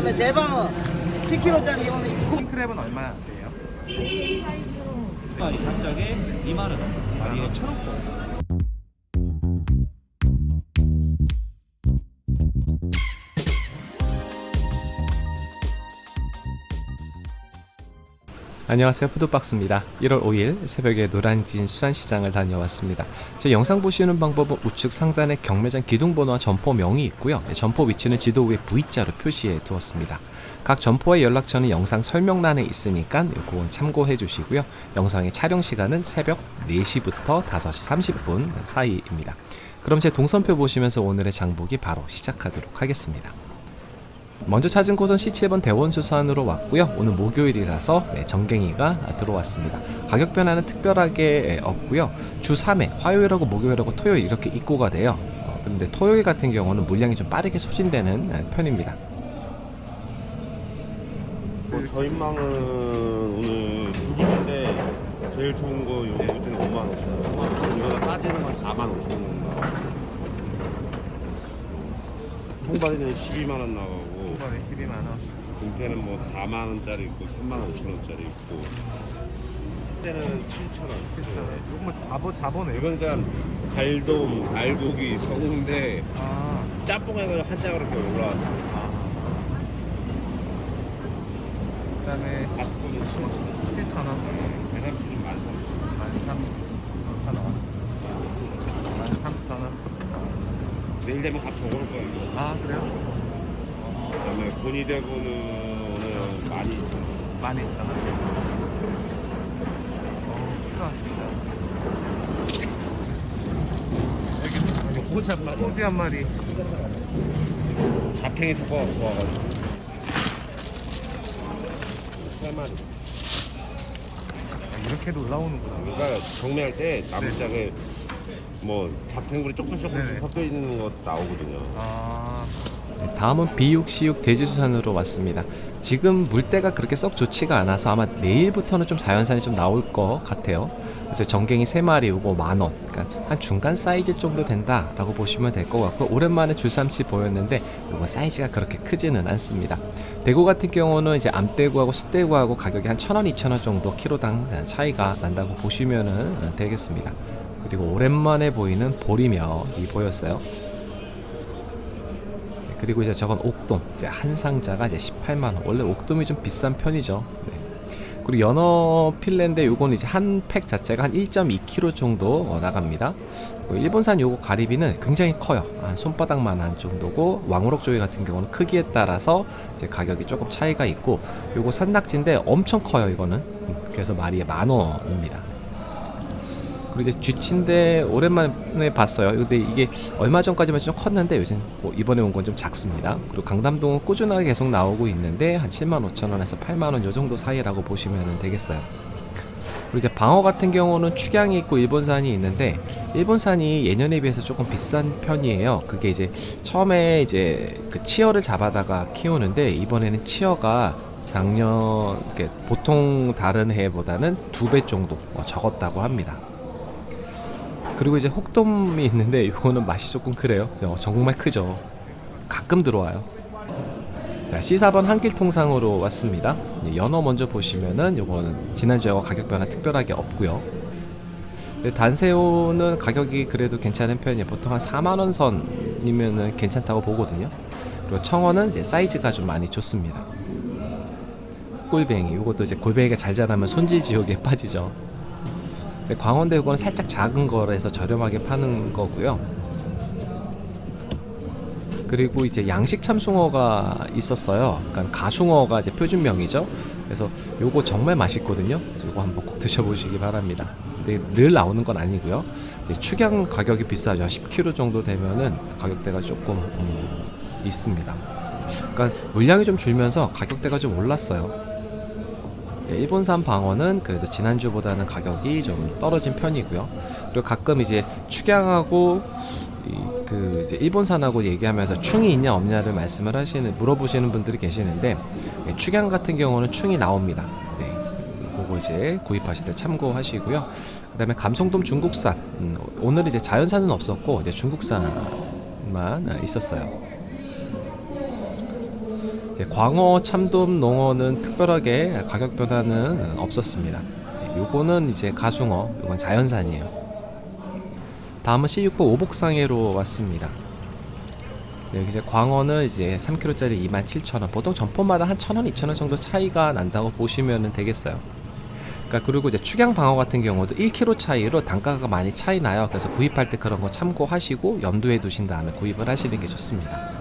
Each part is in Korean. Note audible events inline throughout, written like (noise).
그다음에 대방어. 10kg짜리 이거는 9 크랩은 얼마나 돼요? 이 단짝에 2만원 다리에 1,000원 안녕하세요. 푸드박스입니다. 1월 5일 새벽에 노란진 수산시장을 다녀왔습니다. 제 영상 보시는 방법은 우측 상단에 경매장 기둥번호와 점포명이 있고요. 점포 위치는 지도 위에 V자로 표시해 두었습니다. 각 점포의 연락처는 영상 설명란에 있으니까 요거 참고해 주시고요. 영상의 촬영 시간은 새벽 4시부터 5시 30분 사이입니다. 그럼 제 동선표 보시면서 오늘의 장보기 바로 시작하도록 하겠습니다 먼저 찾은 곳은 C7번 대원수산으로 왔고요. 오늘 목요일이라서 네, 정갱이가 들어왔습니다. 가격 변화는 특별하게 없고요. 주 3회 화요일하고 목요일하고 토요일 이렇게 입고가 돼요. 어, 그런데 토요일 같은 경우는 물량이 좀 빠르게 소진되는 네, 편입니다. 뭐 저인망은 오늘 두 분인데 제일 좋은 거 요거 때는 5만 5천 원. 이거는 따지는 건 4만 5천 원. 통발이는 12만 원 나가 고. 통발에 12만원 등태는 뭐 4만 원짜리 있고 3만 5천 원짜리 있고. 때는 7천 원. 7,000원 이건 뭐 자보, 자보네요 이건 그냥 갈돔, 알고기, 성운데 아, 짬뽕해서 한 장으로 이렇게 올라왔어요. 아. 그 다음에 가스코는 7천 원. 7,000원 배달치는 13,000원. 13,000원 13,000원 내일 되면 다더올 거예요. 이거. 아 그래요? 그다음에 본이대구는 오늘 12,000원. 12,000원 어, 필요하습니다 이거 호지 한 마리. 소주 한 마리 잡팽이 섞어갖고 와가지고. 세 마리. 아, 이렇게도 올라오는구나 그러니까 경매할 때 나무짝에 뭐 잡탱구리 조금씩 조금씩 네네. 섞여 있는 거 나오거든요. 아 네, 다음은 비육시육 돼지수산으로 왔습니다. 지금 물때가 그렇게 썩 좋지가 않아서 아마 내일부터는 좀 자연산이 좀 나올 것 같아요. 그래서 정갱이 3마리 오고 만원, 그러니까 한 중간 사이즈 정도 된다라고 보시면 될 것 같고 오랜만에 줄삼치 보였는데 이건 사이즈가 그렇게 크지는 않습니다. 대구 같은 경우는 이제 암대구하고 숫대구하고 가격이 한 1,000원, 2,000원 정도 키로당 차이가 난다고 보시면 되겠습니다. 그리고 오랜만에 보이는 보리멸이 보였어요. 네, 그리고 이제 저건 옥돔 이제 한 상자가 이제 18만 원. 원래 옥돔이 좀 비싼 편이죠. 네. 그리고 연어 필레인데 요거는 이제 한 팩 자체가 한 1.2kg 정도 어, 나갑니다. 일본산 요거 가리비는 굉장히 커요. 한 손바닥만한 정도고 왕우럭 조개 같은 경우는 크기에 따라서 이제 가격이 조금 차이가 있고 요거 산낙지인데 엄청 커요 이거는. 음, 그래서 마리에 만 원입니다. 이제 쥐치인데 오랜만에 봤어요. 근데 이게 얼마 전까지만 좀 컸는데 요즘 뭐 이번에 온 건 좀 작습니다. 그리고 강담동은 꾸준하게 계속 나오고 있는데 한 7만 5천 원에서 8만 원 요 정도 사이라고 보시면 되겠어요. 그리고 이제 방어 같은 경우는 축양이 있고 일본산이 있는데 일본산이 예년에 비해서 조금 비싼 편이에요. 그게 이제 처음에 이제 그 치어를 잡아다가 키우는데 이번에는 치어가 작년 보통 다른 해보다는 두 배 정도 어, 적었다고 합니다. 그리고 이제 혹돔이 있는데 이거는 맛이 조금 그래요. 어, 정말 크죠. 가끔 들어와요. 자, C4번 한길 통상으로 왔습니다. 연어 먼저 보시면은 요거는 지난주하고 가격 변화 특별하게 없고요. 단새우는 가격이 그래도 괜찮은 편이에요. 보통 한 4만원 선이면은 괜찮다고 보거든요. 그리고 청어는 이제 사이즈가 좀 많이 좋습니다. 꿀뱅이, 요것도 이제 골뱅이가 잘 자라면 손질 지옥에 (laughs) 빠지죠. 이제 광원대 요거는 살짝 작은 거라서 저렴하게 파는 거고요. 그리고 이제 양식 참숭어가 있었어요. 그러니까 가숭어가 이제 표준명이죠. 그래서 요거 정말 맛있거든요. 요거 한번 꼭 드셔보시기 바랍니다. 근데 늘 나오는 건 아니고요. 이제 축양 가격이 비싸죠. 10kg 정도 되면은 가격대가 조금 음, 있습니다. 그러니까 물량이 좀 줄면서 가격대가 좀 올랐어요. 이제 일본산 방어는 그래도 지난주보다는 가격이 좀 떨어진 편이고요. 그리고 가끔 이제 축양하고 이그 이제 일본산하고 얘기하면서 충이 있냐 없냐를 말씀을 하시는 물어보시는 분들이 계시는데 예, 축양 같은 경우는 충이 나옵니다. 네. 그거 이제 구입하실 때 참고하시고요. 그 다음에 감성돔 중국산 음, 오늘 이제 자연산은 없었고 이제 중국산만 있었어요. 이제 광어, 참돔, 농어는 특별하게 가격 변화는 없었습니다. 요거는 이제 가숭어, 요건 자연산이에요. 다음은 C6보 오복상해로 왔습니다. 네, 이제 광어는 이제 3kg짜리 27,000원. 보통 점포마다 한 1,000원, 2,000원 정도 차이가 난다고 보시면 되겠어요. 그러니까 그리고 이제 축양 방어 같은 경우도 1kg 차이로 단가가 많이 차이 나요. 그래서 구입할 때 그런 거 참고하시고 염두에 두신 다음에 구입을 하시는 게 좋습니다.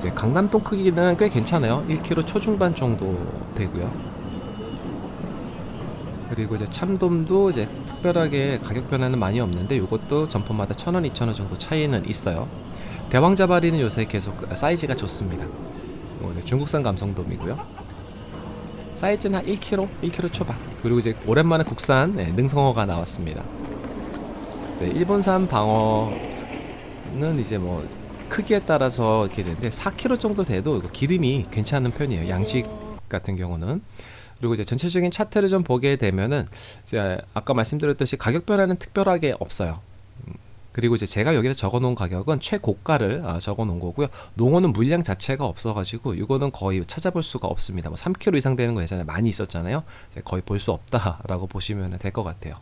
이제 강남동 크기는 꽤 괜찮아요. 1kg 초중반 정도 되고요. 그리고 이제 참돔도 이제 특별하게 가격 변화는 많이 없는데 이것도 점포마다 1,000원, 2,000원 정도 차이는 있어요. 대왕자바리는 요새 계속 사이즈가 좋습니다. 이거는 중국산 감성돔이고요. 사이즈는 한 1kg, 1kg 초반. 그리고 이제 오랜만에 국산 네, 능성어가 나왔습니다. 네, 일본산 방어는 이제 뭐 크기에 따라서 이렇게 되는데 4kg 정도 돼도 기름이 괜찮은 편이에요. 양식 같은 경우는. 그리고 이제 전체적인 차트를 좀 보게 되면은 이제 아까 말씀드렸듯이 가격 변화는 특별하게 없어요. 음, 그리고 이제 제가 여기서 적어놓은 가격은 최고가를 아, 적어놓은 거고요. 농어는 물량 자체가 없어가지고 이거는 거의 찾아볼 수가 없습니다. 뭐 3kg 이상 되는 거 예전에 많이 있었잖아요. 거의 볼 수 없다라고 보시면 될 것 같아요.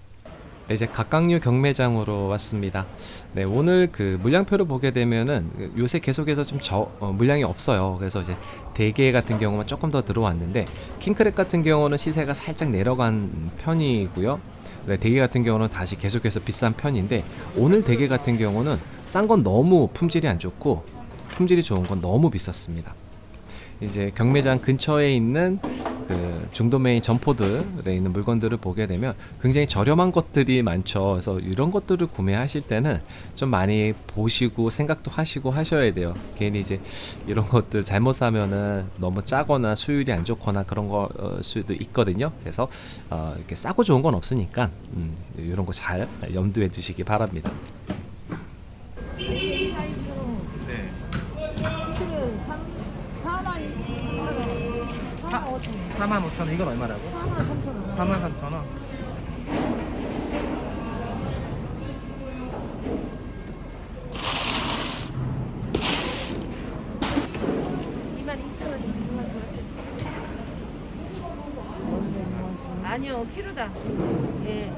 네, 이제 각각류 경매장으로 왔습니다. 네, 오늘 그 물량표를 보게 되면은 요새 계속해서 좀 저, 어, 물량이 없어요. 그래서 이제 대게 같은 경우만 조금 더 들어왔는데 킹크랩 같은 경우는 시세가 살짝 내려간 편이고요. 네, 대게 같은 경우는 다시 계속해서 비싼 편인데 오늘 대게 같은 경우는 싼 건 너무 품질이 안 좋고 품질이 좋은 건 너무 비쌌습니다. 이제 경매장 근처에 있는 그 중도메인 점포들에 있는 물건들을 보게 되면 굉장히 저렴한 것들이 많죠. 그래서 이런 것들을 구매하실 때는 좀 많이 보시고 생각도 하시고 하셔야 돼요. 괜히 이제 이런 것들 잘못 사면은 너무 짜거나 수율이 안 좋거나 그런 거 어, 수도 있거든요. 그래서 어, 이렇게 싸고 좋은 건 없으니까 음, 이런 거 잘 염두에 두시기 바랍니다. 5천 원. 4만 5천 원. 이건 얼마라고? 4만 3천 원. 4만 3천 원. 아니요, 키로다. 예.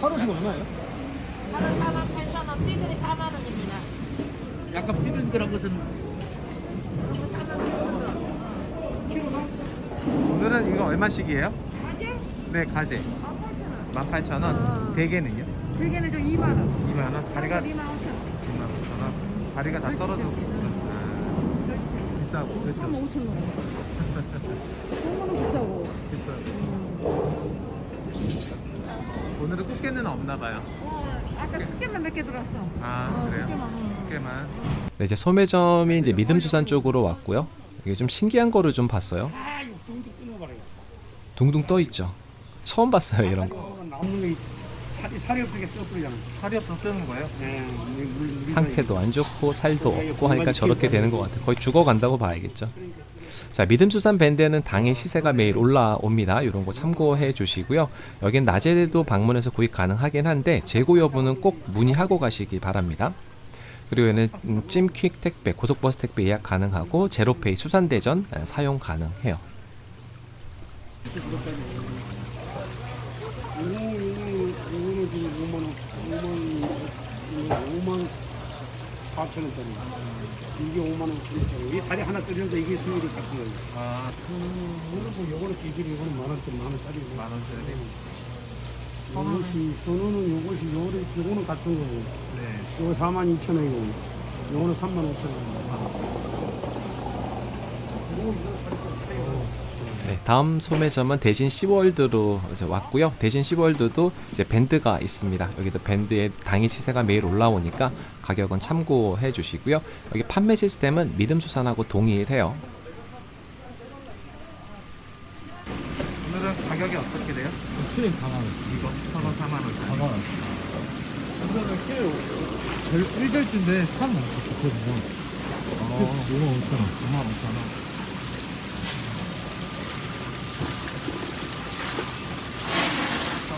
하루씩 얼마예요? 하나 4만 8천 원, 삐글이 4만 원입니다. 약간 삐글삐글한 것은 오늘은 이거 얼마씩이에요? 가재? 네, 가지. 18,000원. 18,000원. 어. 대게는요? 대게는 좀 2만 원. 2만 원. 다리가 2만 5천 원. 2만 5천 원. 다리가 다 떨어지고. 아. 비싸고. 3만 그렇죠. 5천 원. 그거는 비싸고. 비싸요. 오늘은 꽃게는 없나 봐요. 어, 아까 숙개만 몇 개 들어왔어. 아, 어, 그래요? 숙개만. 응. 꽃게만. 네, 이제 소매점이 이제 믿음수산 쪽으로 왔고요. 이게 좀 신기한 거를 좀 봤어요. 둥둥 떠 있죠. 처음 봤어요 이런 거. 게 살이 살이 없게. 살이 없어 뜨는 거예요? 네, 물- 물- 상태도 안 좋고 살도 없고 하니까 저렇게 되는 것 같아요. 거의 죽어간다고 봐야겠죠. 자, 믿음수산 밴드는 당일 시세가 매일 올라옵니다. 이런 거 참고해 주시고요. 여긴 낮에도 방문해서 구입 가능하긴 한데 재고 여부는 꼭 문의하고 가시기 바랍니다. 그리고 얘는 음, 찜퀵 택배, 고속버스 택배 예약 가능하고 제로페이 수산대전 아, 사용 가능해요. 이거는 지금 5만 원, 5만 5만 4천 원짜리. 이게 5만 원 9천 원. 이 다리 하나 뜯으면서 이게 수율이 같은 거예요. 아, 이거는 뭐 요거는 기질이 이거는 만 원짜리 만 원짜리고. 만 원짜리. 이것이 전원은 요것이 요거는 요거는 같은 거고. 네. 요거 4만 2천 원이고. 요거는 3만 5천 원. 네, 다음 소매점은 대신 시월드로 왔고요. 대신 시월드도 이제 밴드가 있습니다. 여기도 밴드의 당일 시세가 매일 올라오니까 가격은 참고해 주시고요. 여기 판매 시스템은 믿음수산하고 동일해요. 오늘은 가격이 어떻게 돼요? 키를 4만 원. 이거 서너 4만 원짜리. 4만 원. 이거는 키를 1절주인데 3만 원 좋거든요. 어, 5만 5천 원. 5만 5천 원.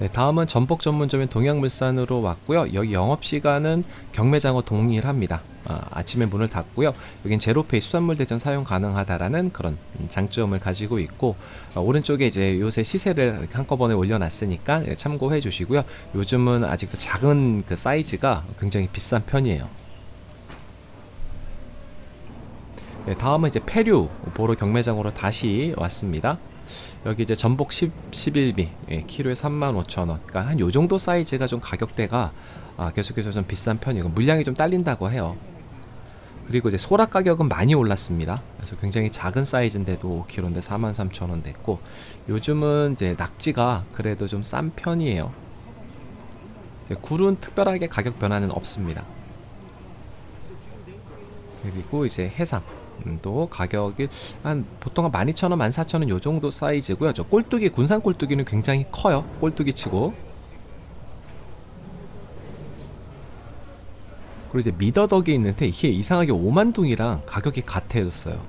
네, 다음은 전복 전문점인 동양물산으로 왔고요. 여기 영업 시간은 경매장과 동일합니다. 아, 침에 문을 닫고요. 여긴 제로페이 수산물 대전 사용 가능하다라는 그런 음, 장점을 가지고 있고 아, 오른쪽에 이제 요새 시세를 한꺼번에 올려놨으니까 예, 참고해 주시고요. 요즘은 아직도 작은 그 사이즈가 굉장히 비싼 편이에요. 네, 다음은 이제 페류 보러 경매장으로 다시 왔습니다. 여기 이제 전복 10, 11비 예, 키로에 35,000원. 그러니까 한 요 정도 사이즈가 좀 가격대가 아, 계속해서 좀 비싼 편이고 물량이 좀 딸린다고 해요. 그리고 이제 소라 가격은 많이 올랐습니다. 그래서 굉장히 작은 사이즈인데도 5kg인데 43,000원 됐고 요즘은 이제 낙지가 그래도 좀 싼 편이에요. 이제 굴은 특별하게 가격 변화는 없습니다. 그리고 이제 해삼 음, 또 가격이 한 보통 한 12,000원, 14,000원 요 정도 사이즈고요. 저 꼴뚜기 군산 꼴뚜기는 굉장히 커요. 꼴뚜기 치고. 그리고 이제 미더덕이 있는데 이게 이상하게 오만둥이랑 가격이 같아졌어요.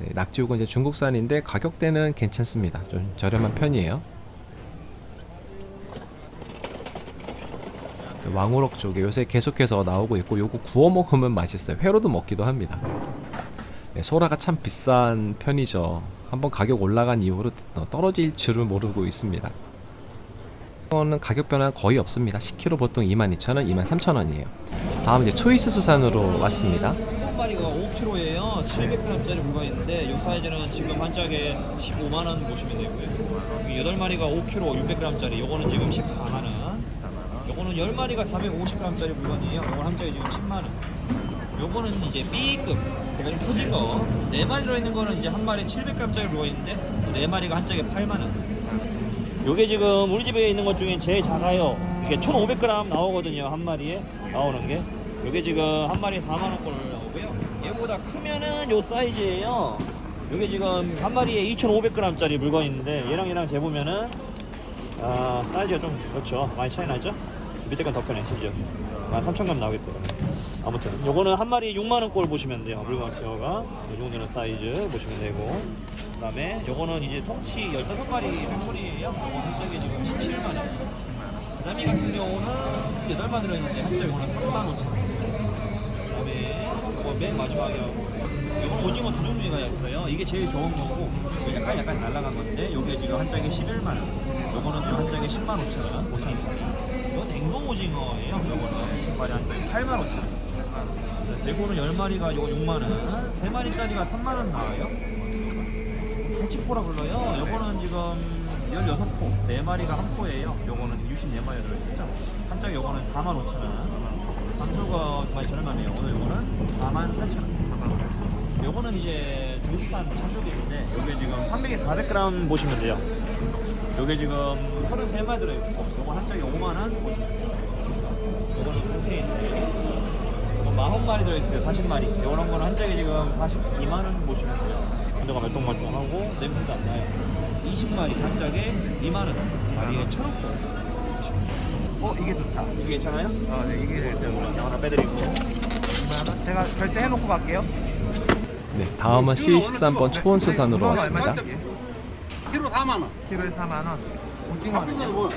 네, 낙지우은 이제 중국산인데 가격대는 괜찮습니다. 좀 저렴한 편이에요. 왕우럭 쪽에 요새 계속해서 나오고 있고 요거 구워 먹으면 맛있어요. 회로도 먹기도 합니다. 네, 소라가 참 비싼 편이죠. 한번 가격 올라간 이후로 떨어질 줄을 모르고 있습니다. 이거는 가격 변화 거의 없습니다. 10kg 보통 22,000원, 23,000원이에요. 다음 이제 초이스 수산으로 왔습니다. 한 마리가 5kg예요. 700g짜리 물건인데 이 사이즈는 지금 한 짝에 15만 원 보시면 되고요. 8마리가 5kg 600g짜리 요거는 지금 14만 원. 요거는 10마리가 450g짜리 물건이에요. 요건 한 짝에 지금 10만 원. 요거는 이제 B급 제가 좀 터진 거. 4마리 들어있는 거는 이제 한 마리에 700g짜리 물건인데 4마리가 한 짝에 8만 원. 요게 지금 우리 집에 있는 것 중에 제일 작아요. 이게 1,500g 나오거든요. 한 마리에 나오는 게. 요게 지금 한 마리에 4만 원꼴 나오고요. 얘보다 크면은 요 사이즈예요. 요게 지금 한 마리에 2,500g짜리 물건인데 얘랑 얘랑 재보면은 아 사이즈가 좀 그렇죠. 많이 차이 나죠? 밑에 건 더 크네 심지어. 한 3,000g 나오겠대요. 아무튼 요거는 한 마리에 6만 원 꼴 보시면 돼요. 물건 키어가 요 정도는 사이즈 보시면 되고. 그 다음에 요거는 이제 통치 15마리 팩토리예요. 요거 한 짝에 지금 17만 원. 그 다음에 같은 경우는 8만 들어있는데 한 짝에 요거는 3만 5천 원. 그 다음에 요거 맨 마지막에 요거 오징어 두 종류가 있어요. 이게 제일 좋은 거고 약간 약간 날라간 건데 요게 지금 한 짝에 11만 원. 요거는 한 짝에 10만 5천 원, 5천 원. 이건 냉동 오징어예요. 요거는 20마리 한 짝에 8만 5천 원. 대구는 10마리가 요거 6만 원, 3마리짜리가 3만 원 나와요. 한치포라 불러요. 요거는 지금 16포, 4마리가 한 포예요. 요거는 64마리 들어있죠. 한 짝에 요거는 4만 5천 원. 감수가 많이 저렴하네요. 오늘 요거는 4만 8천 원. 요거는 이제 중국산 참조기인데 요게 지금 300에 400g 보시면 돼요. 요게 지금 33마리 들어있고 요거 한 짝에 5만 원 보시면 돼요. 요거는 컨테이너. 40마리 들어있어요 40마리. 이런 거는 한 짝에 지금 42만원 보시면 돼요. 온도가 말똥말똥하고 냄새도 안 나요. 20마리 한 짝에 2만원. 마리에 1,000원. 어 이게 좋다. 이게 괜찮아요? 어 네, 이게 제가 하나 빼드리고. 2만원 제가 결제해놓고 갈게요 네, 다음은 C13번 초원수산으로 왔습니다. 키로 4만 원. 키로에 4만 원 오징어는요? 뭐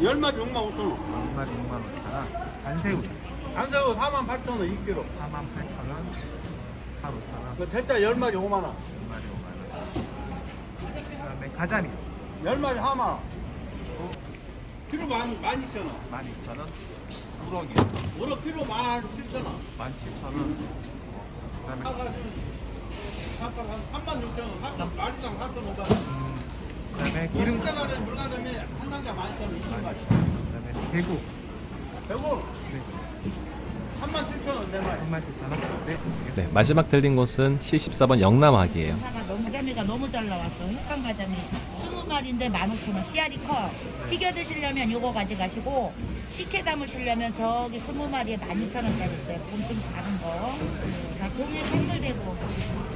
10마리 6만 5천 원. 2마리 6만 5천원 반새우 안새우 4만 8천 원 2kg. 4만 8천 원 4 5천 원 그 대짜 10마리 5만 원. 2마리 5만 원 그다음에 가자미 10마리 4만 원. 키로 만, 만 2천 원. 12,000원 우럭이 오늘 키로 만 7천 원. 17,000원 그다음에 아까 한 3만 6천 원. 3만 4천 4천 5천 원. 그다음에 기름 물가가 물가점에 한 상자 12,000원 20마리. 그다음에 대구 배고 3만 7천 원 4마리. 37,000원 네 네, 마지막 들린 곳은 C14번 영남학이에요. 가자미가 너무 잘 나왔어. 흑강 20 마리 20마리인데 15,000원. 씨알이 커. 튀겨 드시려면 요거 가져가시고 식혜 담으시려면 저기 20마리에 12,000원짜리 있어요. 엄청 작은 거. 자, 동해 선물되고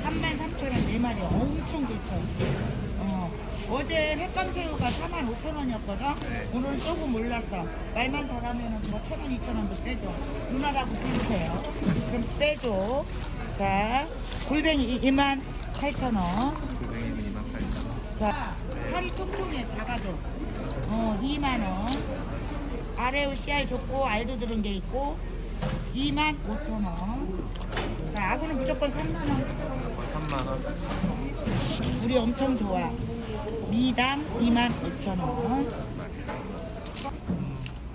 33,000원 4마리 엄청 좋죠. 어, 어제 횟감새우가 45,000원이었거든? 오늘은 조금 올랐어. 말만 잘하면 뭐 1,000원, 2,000원도 빼줘. 누나라고 부르세요. 그럼 빼줘. 자, 골뱅이 2만 8,000원. 자, 살이 통통해, 작아도. 어, 2만원. 아래우 씨알 좋고, 알도 들은 게 있고, 2만 5천원. 자, 아구는 무조건 3만원. 3만원. 우리 엄청 좋아. 미담 2만 5천원.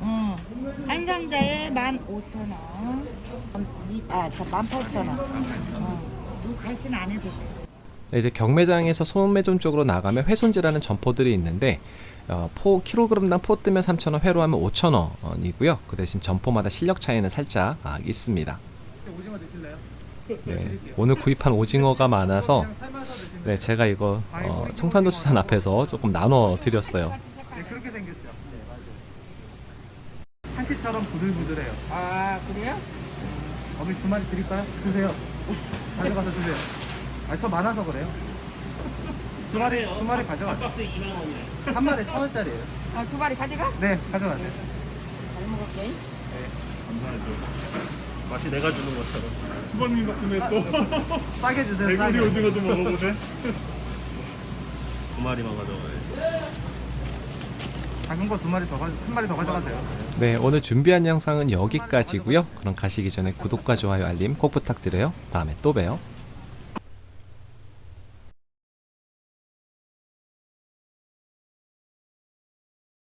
어, 한 상자에 1만 5천원. 아, 저 18,000원. 어, 이거 갈치는 안 해도 돼. 네, 이제 경매장에서 소매점 쪽으로 나가면 회손지라는 점포들이 있는데 어, 포 킬로그램당 포 뜨면 3,000원, 회로 하면 5,000원이고요. 그 대신 점포마다 실력 차이는 살짝 아, 있습니다. 오징어 드실래요? 네, 오늘 구입한 오징어가 많아서 네, 제가 이거 어, 청산도 수산 앞에서 조금 나눠 드렸어요. 네, 그렇게 생겼죠. 네, 맞아요. 한치처럼 부들부들해요. 아, 그래요? 어머니 두 마리 드릴까요? 드세요. 가져가서 드세요. 아, 저 많아서 그래요. 두 마리, 두 마리 가져가세요. 박스 2만 원이에요. 한 마리 천 원짜리예요. 아, 두 마리 가져가? 네, 가져가세요. 잘 먹을게. 마치 내가 주는 것처럼. 수박님 덕분에 또 싸게 주세요, (laughs) 싸게. 배구리 오징어 좀 먹어보세. 두 마리만 가져가야지. 작은 거 두 마리 더 가져, 한 마리 더 가져가세요. 네, 오늘 준비한 영상은 여기까지고요. 그럼 가시기 전에 구독과 좋아요, 알림 꼭 부탁드려요. 다음에 또 봬요.